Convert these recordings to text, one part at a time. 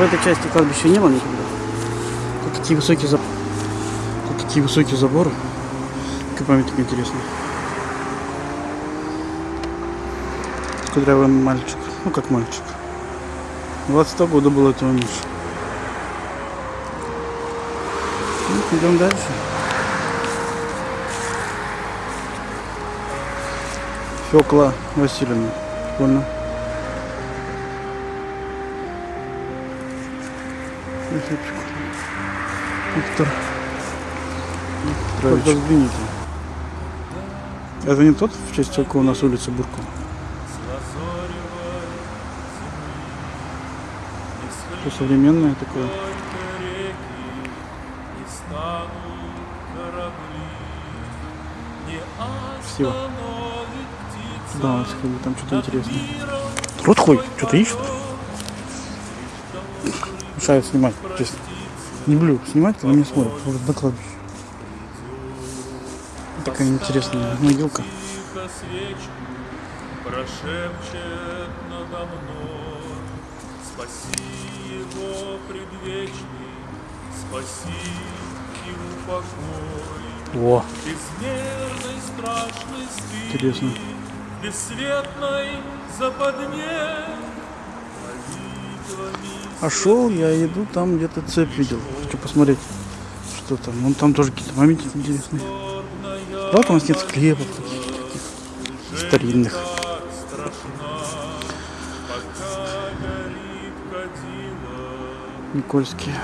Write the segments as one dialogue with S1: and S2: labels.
S1: в этой части кладбища не было никогда. Тут такие высокие заборы. Тут такие высокие заборы. Как памятник интересный. Кудрявый мальчик. Ну как мальчик. 22 года было этого муж. Ну, идем дальше. Фёкла Васильевна. Прикольно. Прикольно. Виктор. Викторович. Взгляните. Это не тот, в честь какого у нас улица Буркова? То современное такое. Красиво. Да, там что-то интересное. Рот ходит, что-то ищет. Мешает снимать, честно. Не люблю снимать, когда меня смотрят. Вот на кладбище. Такая интересная могилка.
S2: Прошепчет надо мной, спаси его предвечный, спаси и упокой.
S1: Во,
S2: Безмерной страшной спи,
S1: интересно.
S2: бесцветной западне, молитвами
S1: А шел я, иду, там где-то цепь видел. Хочу посмотреть, что там. Вон там тоже какие-то моменты интересные. Правда, у нас нет склепов каких-то таких старинных. Никольские.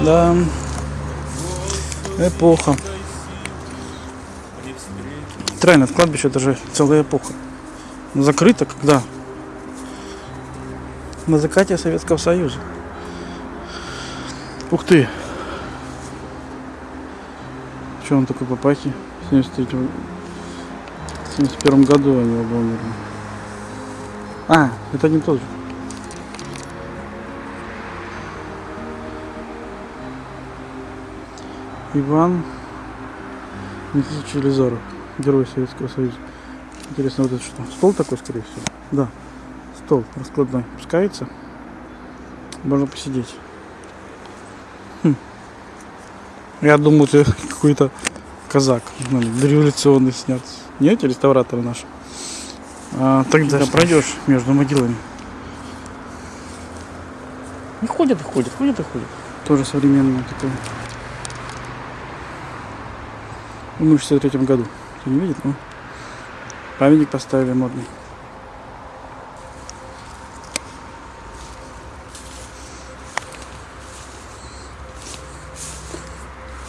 S1: Да. Эпоха.
S2: Встретить
S1: Трайно, кладбище это же целая эпоха. Закрыто когда? На закате Советского Союза. Ух ты! Что он такой папахи? В 73 в 71 году они оба умерли. А, это не тот же. Иван Никитич Елизаров, герой Советского Союза. Интересно, вот это что? Стол такой, скорее всего? Да. Стол раскладной. Пускается. Можно посидеть. Хм. Я думал, ты какой-то казак. Ну, Дореволюционный снят. Нет, реставраторы наши. А, тогда пройдешь между могилами.
S3: И ходят, и ходят, ходят, и ходят.
S1: Тоже современный такой. Умер в 63 году. Кто не видит, ну. Памятник поставили модный.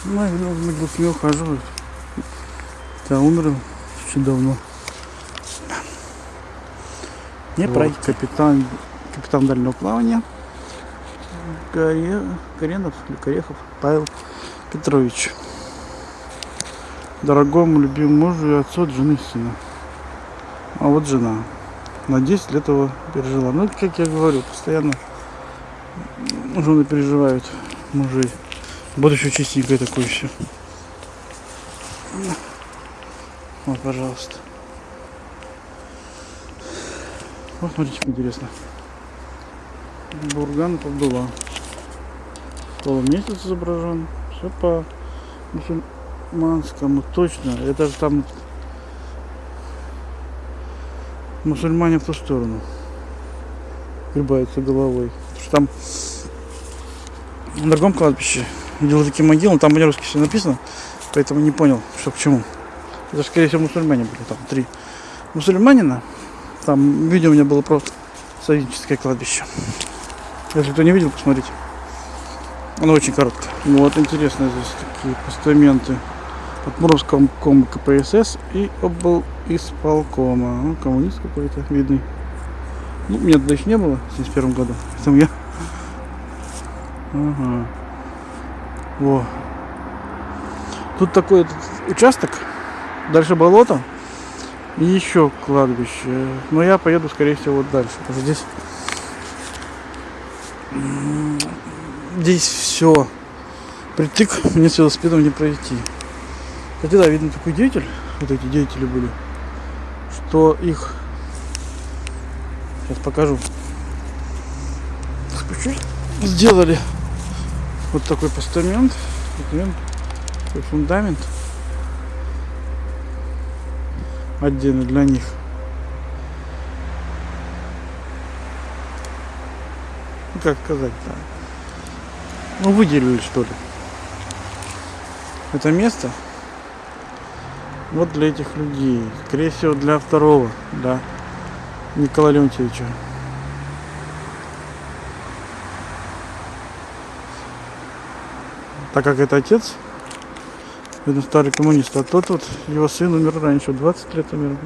S1: Ну, я могилки не ухаживают. Да, умер очень давно. Не
S3: Вот.
S1: пройти. Капитан, капитан дальнего плавания. Горе- Горенов или Корехов Павел Петрович. Дорогому любимому мужу и отцу от жены сына. А вот жена. На 10 лет его пережила. Ну, как я говорю, постоянно жены переживают мужей. Будущее чистенькое такое все. Вот, пожалуйста. Вот, смотрите, как интересно. Бурган Павдула. Полумесяц изображен. Все по мусульманскому. Точно. Это же там мусульмане в ту сторону. Гребаются головой. Потому что там на другом кладбище видел такие могилы, там по-русски все написано, поэтому не понял, что к чему. Это, скорее всего, мусульмане были. Там три мусульманина. Там видео у меня было просто советическое кладбище. Если кто не видел, посмотрите. Оно очень короткое. Вот, интересно здесь такие постаменты от Муровского кома КПСС и обл исполкома. Ну, коммунист какой-то видный. Ну, меня тогда еще не было в 71 году. Поэтому я... Ага. Во. Тут такой этот участок. Дальше болото. И еще кладбище. Но я поеду, скорее всего, вот дальше. Здесь... Здесь все. Притык мне с велосипедом не пройти. Кстати, да, видно такой деятель, вот эти деятели были, что их, сейчас покажу, сделали вот такой постамент, постамент, такой фундамент отдельно для них. Ну, как сказать, да. Ну, выделили, что ли. Это место вот для этих людей. Скорее всего, для второго, да, Николая Леонтьевича. Так как это отец, видно, старый коммунист, а тот вот, его сын умер раньше, 20 лет умер.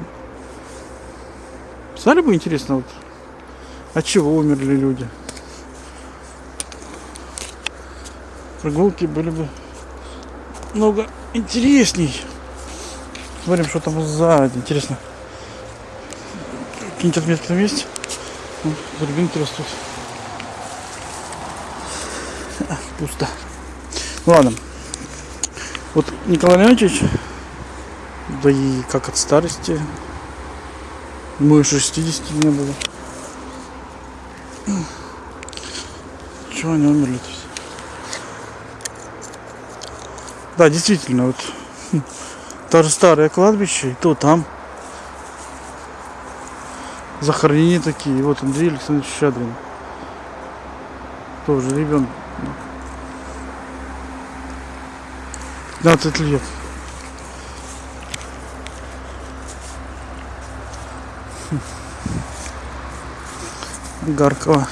S1: Стали бы интересно, вот, от чего умерли люди? Прогулки были бы много интересней. Смотрим, что там сзади. Интересно. Какие-нибудь отметки там есть? Ну, Рябинки растут. Пусто. Ну ладно. Вот Николай Леонидович, да и как от старости, и 60 не было. Чего они умерли-то все? Да, действительно, вот даже старое кладбище, и то там захоронения такие. И вот Андрей Александрович Щадрин. Тоже ребенок. 15 лет. Гаркова.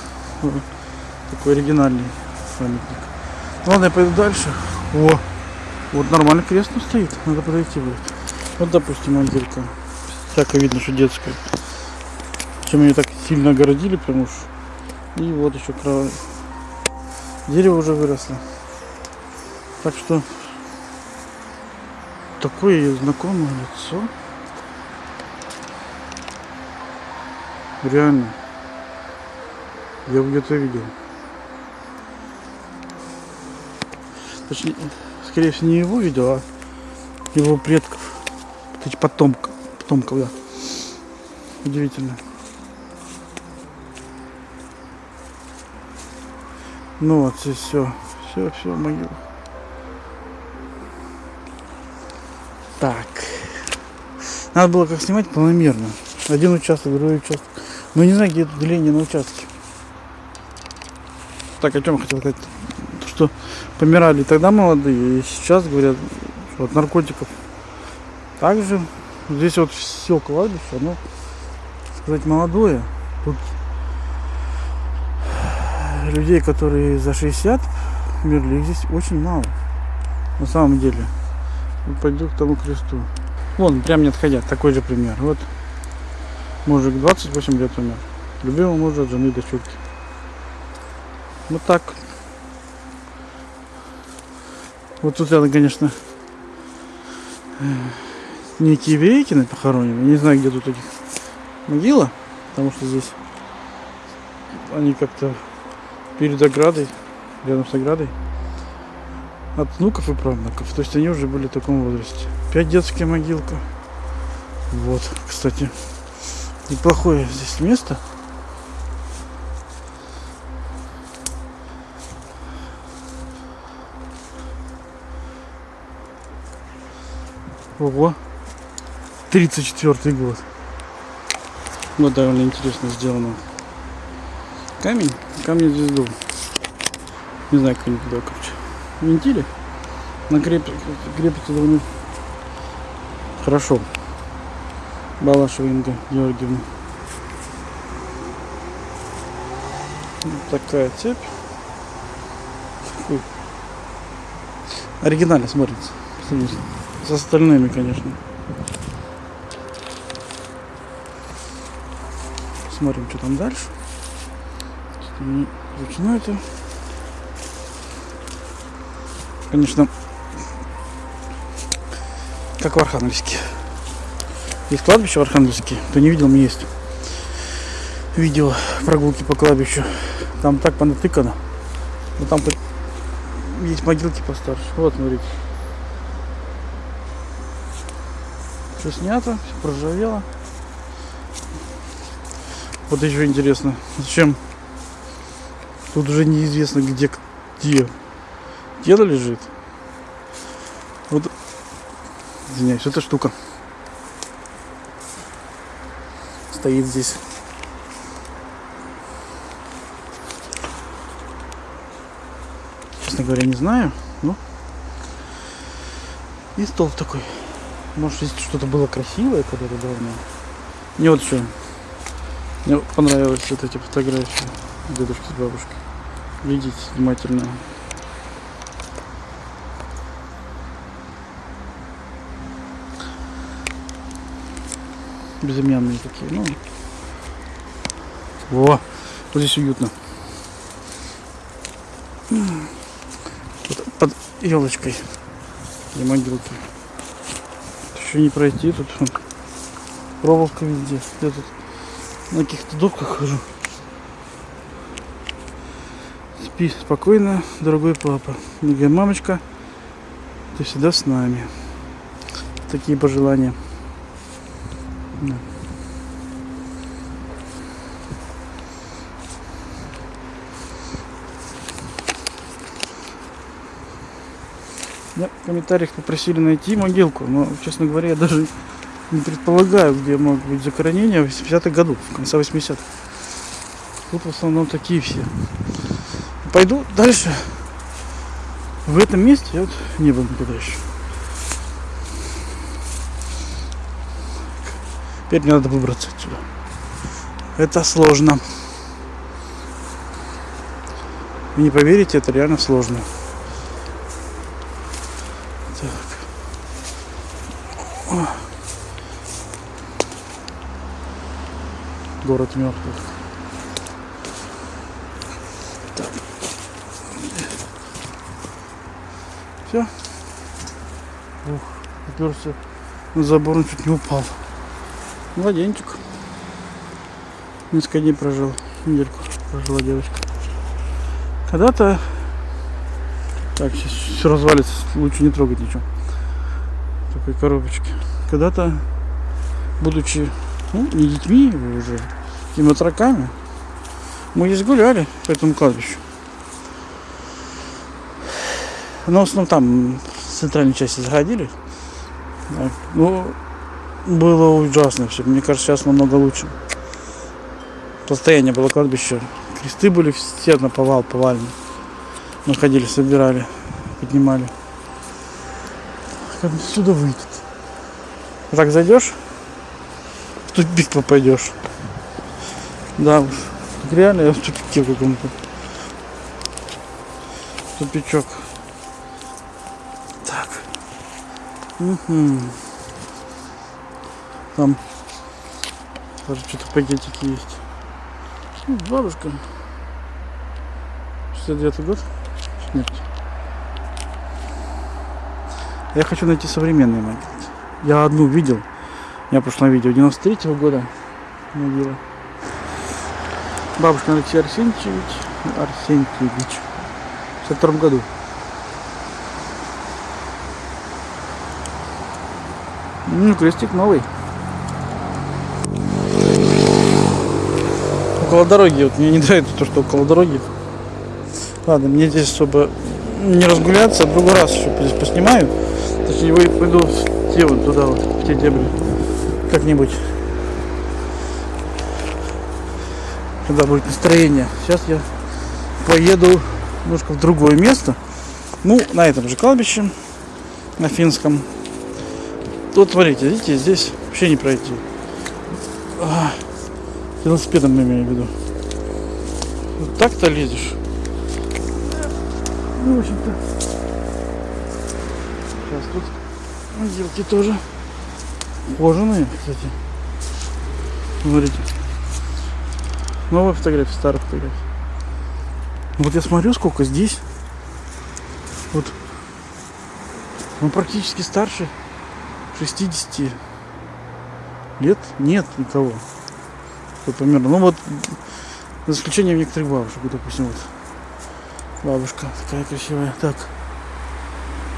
S1: Такой оригинальный памятник. Ладно, я пойду дальше. О! Вот нормально кресло стоит, надо подойти будет. Вот, допустим, могилка. Всяко видно, что детская. Чем ее так сильно огородили, прям уж. И вот еще кров... Дерево уже выросло. Так что такое знакомое лицо. Реально. Я где-то видел. Точнее, скорее всего, не его видео, а его предков. Потомков. Потомков, да. Удивительно. Ну вот здесь все. Все, все, могила. Так. Надо было как снимать планомерно. Один участок, другой участок. Но не знаю, где это деление на участке. Так, о чем я хотел сказать? Помирали тогда молодые, и сейчас говорят, от наркотиков. Также здесь вот все кладбище, оно, сказать, молодое. Тут людей, которые за 60 умерли, их здесь очень мало. На самом деле. Пойду к тому кресту. Вон, прям не отходя, такой же пример. Вот мужик 28 лет умер. Любимый муж от жены дочурки. Вот так. Вот тут рядом, конечно, некие Верейкины похоронены. Не знаю, где тут этих могила, потому что здесь они как-то перед оградой, рядом с оградой, от внуков и правнуков. То есть они уже были в таком возрасте. Опять детская могилка. Вот, кстати, неплохое здесь место. Ого. 34 год. Вот довольно интересно сделано. Камень, камень звезду. Не знаю, как они туда, короче. Винтили. На креп... крепится довольно хорошо. Балашева Инга Георгиевна. Вот такая цепь. Оригинально смотрится. Посмотрите. С остальными, конечно. Смотрим, что там дальше. Это. Конечно, как в Архангельске. Есть кладбище в Архангельске. Кто не видел, мне есть видео прогулки по кладбищу. Там так понатыкано. Но там есть могилки постарше. Вот, смотрите. Все снято, все проржавело. Вот еще интересно, зачем тут уже неизвестно где, где тело лежит. Вот, извиняюсь, эта штука стоит здесь. Честно говоря, не знаю, но и стол такой. Может, здесь что-то было красивое когда-то давно. Мне вот что. Мне понравились вот эти фотографии дедушки с бабушкой. Видите внимательно. Безымянные такие. Ну. Во! Вот здесь уютно. Под елочкой для могилки. Еще не пройти, тут вон проволока везде. Я тут на каких-то дубках хожу. Спи спокойно, дорогой папа. Дорогая мамочка, ты всегда с нами. Такие пожелания. Да. В комментариях попросили найти могилку, но, честно говоря, я даже не предполагаю, где могут быть захоронения в 80-х годах, в конце 80-х. Тут в основном такие все. Пойду дальше. В этом месте я вот не был никогда еще. Теперь мне надо выбраться отсюда. Это сложно. Вы не поверите, это реально сложно. Так. О. Город мертвых. Так. Все. Ух, уперся на забор, он чуть не упал. Младенчик. Несколько дней прожил. Недельку прожила девочка. Когда-то... Так, сейчас все развалится. Лучше не трогать ничего. Такой коробочке. Когда-то, будучи ну, не детьми уже, и матраками, мы здесь гуляли по этому кладбищу. Но в основном там в центральной части заходили. Так, ну, было ужасно все. Мне кажется, сейчас намного лучше. Состояние было кладбище. Кресты были все на повал, повальные. Мы ходили, собирали, поднимали. Как отсюда выйдет? Так зайдешь, в тупик попадешь. Да уж. Реально я в тупике каком-то. Тупичок. Так. Угу. Там даже что-то пакетики есть. Ну, бабушка. 69 год. Смерть. Я хочу найти современные могилы. Я одну видел. Я в прошлом видео 93 -го года могила. Бабушка Алексей Арсентьевич. Арсентьевич. В 62 году. Ну, крестик новый. Около дороги. Вот мне не нравится то, что около дороги. Ладно, мне здесь особо не разгуляться. В другой раз еще здесь поснимаю. Точнее, пойду в те вот туда вот, в те дебри. Как-нибудь. Когда будет настроение. Сейчас я поеду немножко в другое место. Ну, на этом же кладбище. На финском. Вот смотрите, видите, здесь вообще не пройти. А, велосипедом имею в виду. Вот так-то лезешь. В общем-то. Сейчас тут могилки тоже кожаные, кстати. Смотрите. Новая фотография, старая фотография. Вот я смотрю, сколько здесь. Вот. Он практически старше 60 лет. Нет никого. Вот примерно. Ну вот, за исключением некоторых бабушек. Допустим, вот. Бабушка такая красивая. Так.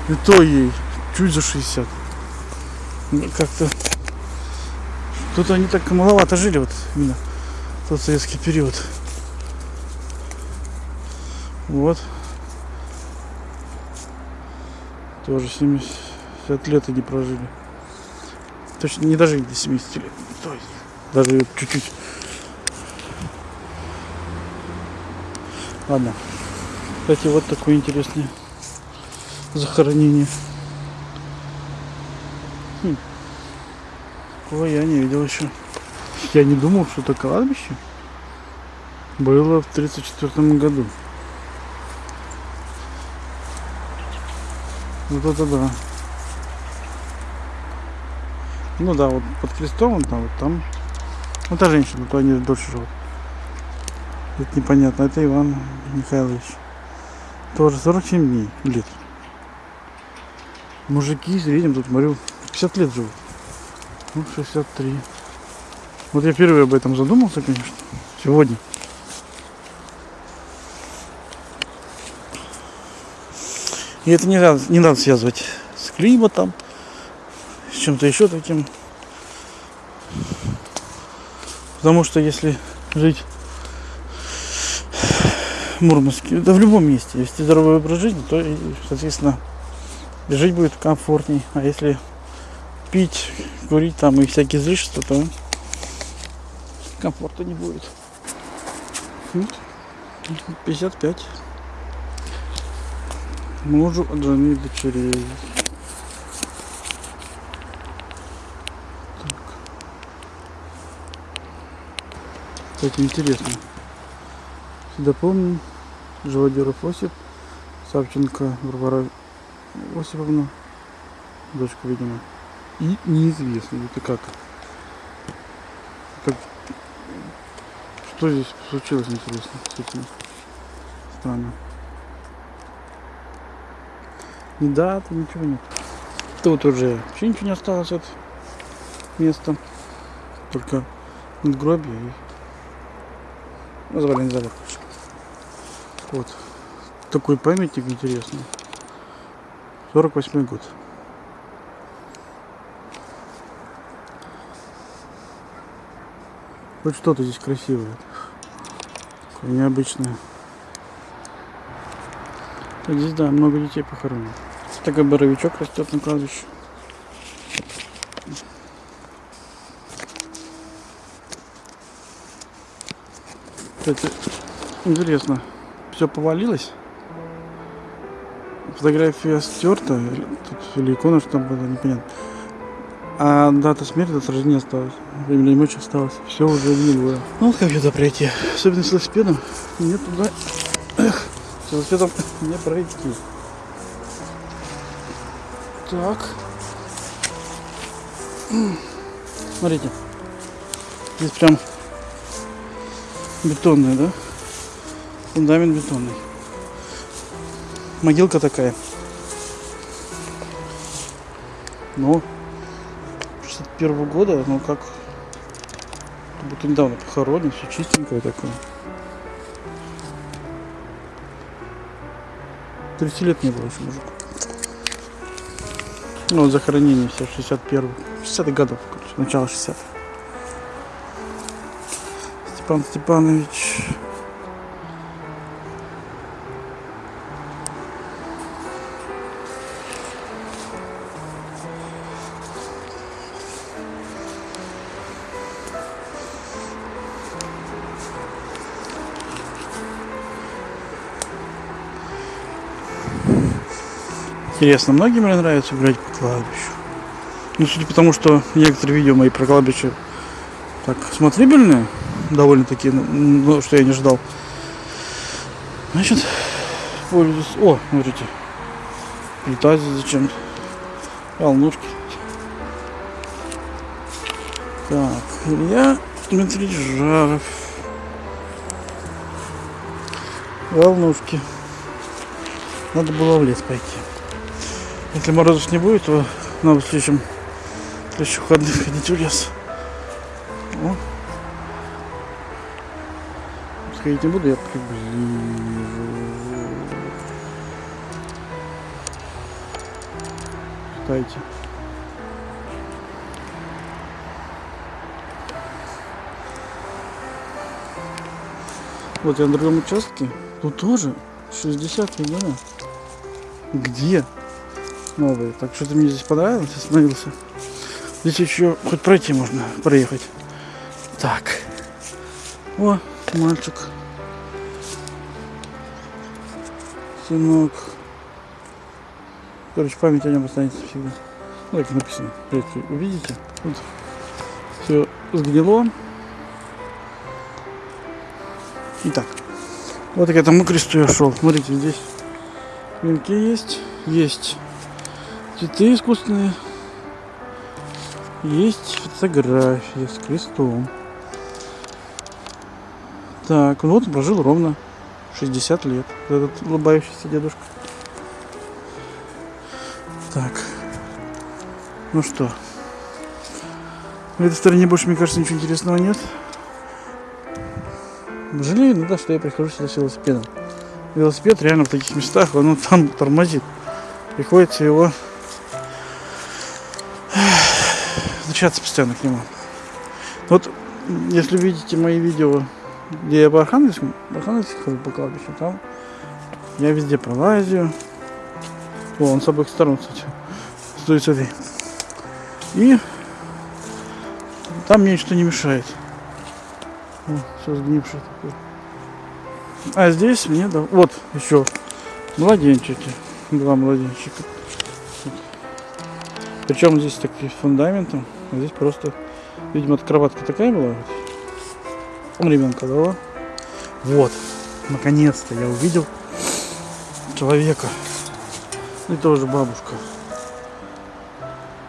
S1: И то ей чуть за 60. Мне Как-то Тут они так маловато жили, вот именно тот советский период. Вот. Тоже 70 лет они прожили. Точно не дожили до 70 лет. То есть даже чуть-чуть. Ладно. Кстати, вот такое интересное захоронение. Хм. Такого я не видел еще. Я не думал, что это кладбище было в 1934 году. Вот это да. Ну да, вот под крестом он там, вот там. Ну та женщина, то они дольше живут. Это непонятно. Это Иван Михайлович. Тоже 47 дней лет. Мужики, видим, тут смотрю, 50 лет живут. Ну, 63. Вот я впервые об этом задумался, конечно, сегодня. И это не надо, не надо связывать с климатом, с чем-то еще таким. Потому что если жить Мурманске, да в любом месте, вести здоровый образ жизни, то, соответственно, жить будет комфортней. А если пить, курить там и всякие излишества, то комфорта не будет. Вот. 55. Мужу от жены дочерей. Так. Кстати, интересно. Помню, Живодеров Осип, Савченко Варвара Осиповна, дочка, видимо. И неизвестно, это как. как что здесь случилось, интересно, с этим? Странно. Ни даты, ничего нет. Тут уже вообще ничего не осталось от места. Только надгробие и развалин завод. Вот. Такой памятник интересный. 48 год. Хоть что-то здесь красивое. Такое необычное. Так, здесь, да, много детей похоронено. Такой боровичок растет на кладбище. Кстати, интересно, все повалилось. Фотография стерта, тут или икона, что там было, непонятно. А дата смерти, дата рождения осталась. Время ночь осталось. Все уже гнилое. Ну вот как сюда пройти? Особенно с велосипедом. Мне туда... Эх, с велосипедом не пройти. Так. Смотрите. Здесь прям бетонная, да? Фундамент бетонный. Могилка такая. Ну, 61 года, ну как, как будто недавно похоронен, все чистенькое такое. 30 лет не было еще мужику. Ну, вот захоронение все, 61 60 годов, короче, начало 60 Степан Степанович. Интересно, многим ли нравится гулять по кладбищу? Ну, судя по тому, что некоторые видео мои про кладбище так смотрибельные, довольно-таки, ну, что я не ждал. Значит, пользуюсь... О, смотрите, здесь зачем-то. Волнушки. Так, Илья Дмитрий Жаров. Волнушки. Надо было в лес пойти. Если морозов не будет, то надо в следующем, в следующем ходить в лес. О. Сходить не буду, я приближу. Дайте. Вот я на другом участке. Тут тоже 60 года. Где? Новые. Так что-то мне здесь понравилось, остановился. Здесь еще хоть пройти можно, проехать. Так. О, мальчик. Сынок. Короче, память о нем останется всегда. Ну, так написано. Видите, увидите? Вот. Все сгнило. Итак. Вот к этому кресту я шел. Смотрите, здесь венки есть. Есть цветы искусственные. Есть фотография с крестом. Так, ну вот он прожил ровно 60 лет. Этот улыбающийся дедушка. Так. Ну что. В этой стороне больше, мне кажется, ничего интересного нет. Жалею иногда, что я прихожу сюда с велосипедом. Велосипед реально в таких местах, он вот там тормозит. Приходится его возвращаться постоянно к нему. Вот, если видите мои видео, где я по Архангельску хожу по кладбищу, там я везде пролазю. О, он с обоих сторон, кстати, стоит с этой. И там мне ничто не мешает. О, все сгнившее такое. А здесь мне, да, вот еще младенчики, два младенчика. Причем здесь такие фундаментом, здесь просто, видимо, кроватка такая была. Он ребенка дала. Вот, наконец-то я увидел человека. И тоже бабушка.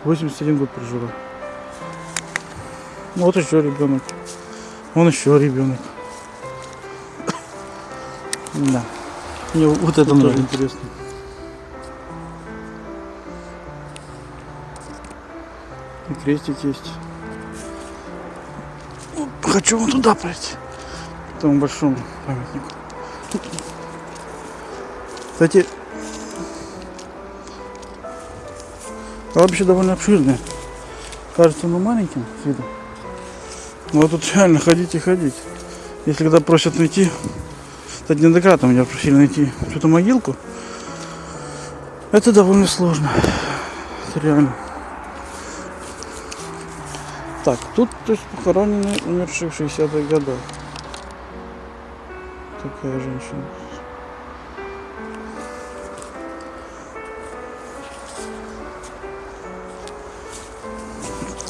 S1: 81 год прожила. Вот еще ребенок. Он еще ребенок. Да. Мне вот это тоже интересно. Крестик есть. Хочу вон туда пройти. К тому большому памятнику. Кстати, кладбище довольно обширное. Кажется, оно маленьким с виду. Но тут реально ходить и ходить. Если когда просят найти, кстати, неоднократно меня просили найти эту могилку, это довольно сложно. Это реально. Так, тут то есть похоронены умершие в 60-х годах. Такая женщина.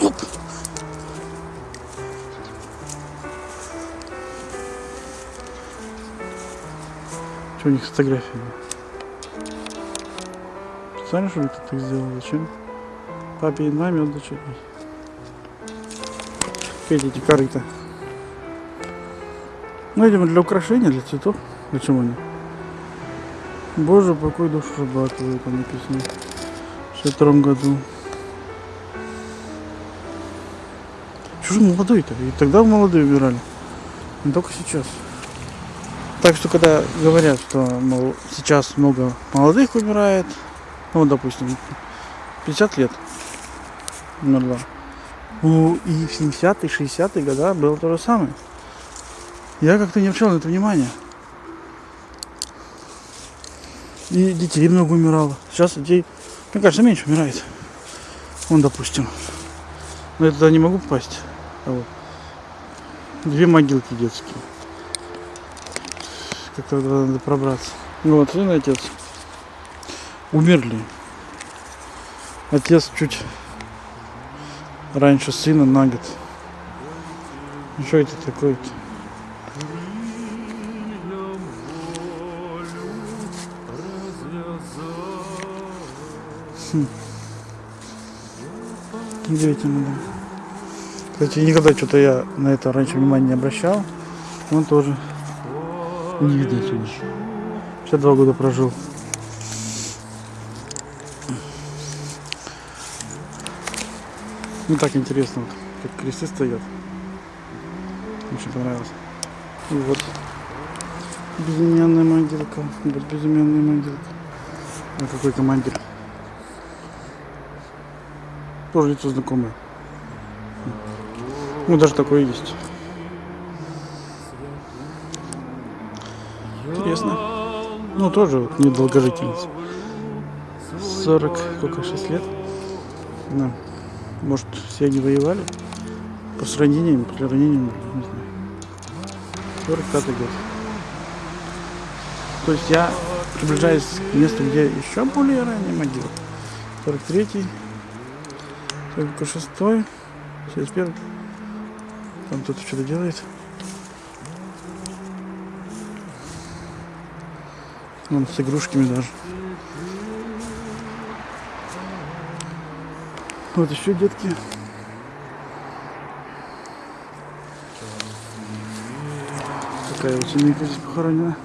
S1: Оп. Что у них с фотографиями? Специально что ли кто так сделал? Зачем? Папе и маме отдать Опять эти корыта. Ну, видимо, для украшения, для цветов. Почему они? Боже, покой душу Рыбакова, там написано. В 62 году. Что же молодой-то? И тогда молодые умирали. Не только сейчас. Так что, когда говорят, что, мол, сейчас много молодых умирает, ну, допустим, 50 лет умерла. Ну, и в 70-е, 60-е годы было то же самое. Я как-то не обращал на это внимания. И детей много умирало. Сейчас детей, мне кажется, меньше умирает. Вон, допустим. Но я туда не могу попасть. А вот. Две могилки детские. Как-то надо пробраться. Ну Вот, сын и отец. Умерли. Отец чуть раньше сына на год. Ну, Что это такое-то? Хм. Удивительно, да. Кстати, никогда что-то я на это раньше внимания не обращал. Он тоже не видно отсюда. 62 года прожил. Ну так интересно, вот, как кресты стоят. Очень понравилось. И вот безымянная могилка. Вот безымянная могилка. А какой командир? Тоже лицо знакомое. Ну даже такое есть. Интересно. Ну, тоже вот недолгожительница. 40, сколько, 6 лет. Да. Может, все они воевали? После ранениями, после ранения, не знаю. 45 год. То есть я приближаюсь к месту, где еще более ранняя могила. 43-й, 46-й, 71 Там кто-то что-то делает. Вон с игрушками даже. Вот еще детки. Такая вот семейка здесь похоронена.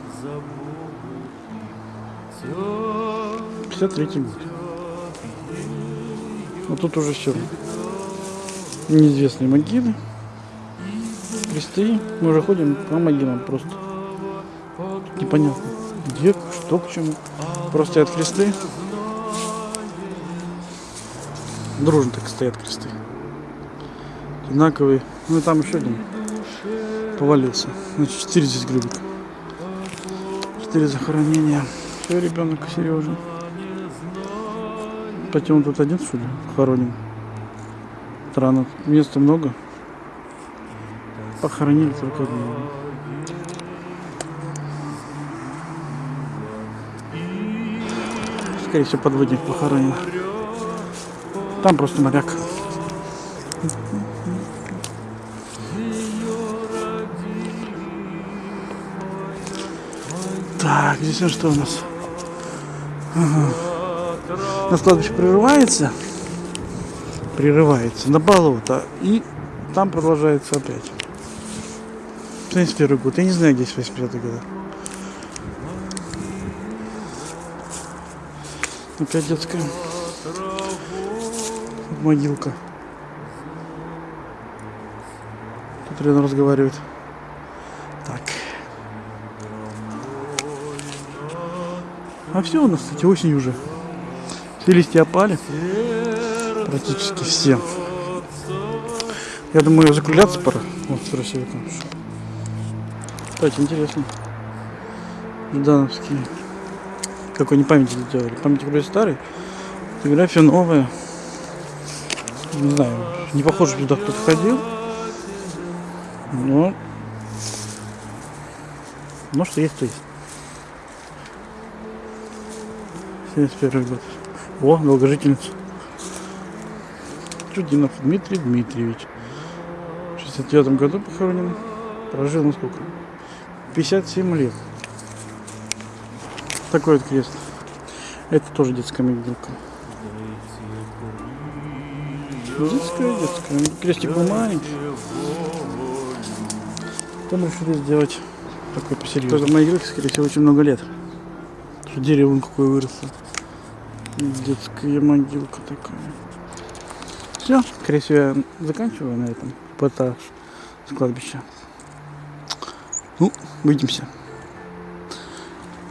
S1: 53 год. Вот тут уже все. Неизвестные могилы. Кресты. Мы уже ходим по могилам просто. Непонятно. Где, что, к чему. Просто стоят кресты. Дружно так стоят кресты. Одинаковые. Ну и там еще один повалился. Значит, 4 здесь грибок. 4 захоронения. Все, ребенок Сережа. Хотя он тут один, что ли, похоронен. Странно. Места много. Похоронили только одного. Скорее всего, подводник похоронен. Там просто моряк. Так, здесь что у нас? Ага. У нас кладбище прерывается. Прерывается на болото. И там продолжается опять. 71 год. Я не знаю, где 85 года. Опять детская могилка. Тут рядом разговаривает. Так. А все у нас, кстати, осень уже. Все листья опали. Практически все. Я думаю, закругляться пора. Вот, красиво там. Кстати, интересно. Ждановские. Какой они памятник сделали. Памятник вроде старый. Фотография новая. Не знаю, не похоже, туда кто-то ходил. Но... Но что есть, то есть. 71 год. О, долгожительница. Чудинов Дмитрий Дмитриевич. В 69 году похоронен. Прожил, ну сколько? 57 лет. Такой вот крест. Это тоже детская могилка. Детская, детская. Крестик был маленький. Там решили сделать такой посерьезнее. Тоже могилке, скорее всего, очень много лет. Что дерево вон какое выросло. Детская могилка такая. Все, скорее всего, я заканчиваю на этом эпатаж с кладбища. Ну, увидимся.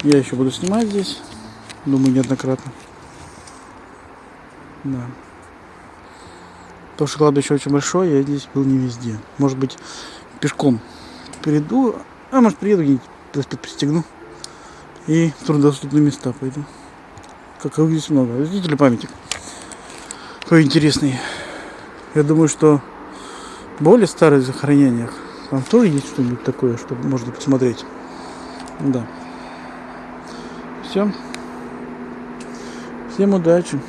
S1: Я еще буду снимать здесь. Думаю, неоднократно. Да. Потому что кладбище очень большое, я здесь был не везде. Может быть, пешком приду, а может приеду где-нибудь, пристегну. И в труднодоступные места пойду. Как их здесь много. Видите ли памятник? Какой интересный. Я думаю, что более старых захоронениях там тоже есть что-нибудь такое, что можно посмотреть. Да. Все. Всем удачи.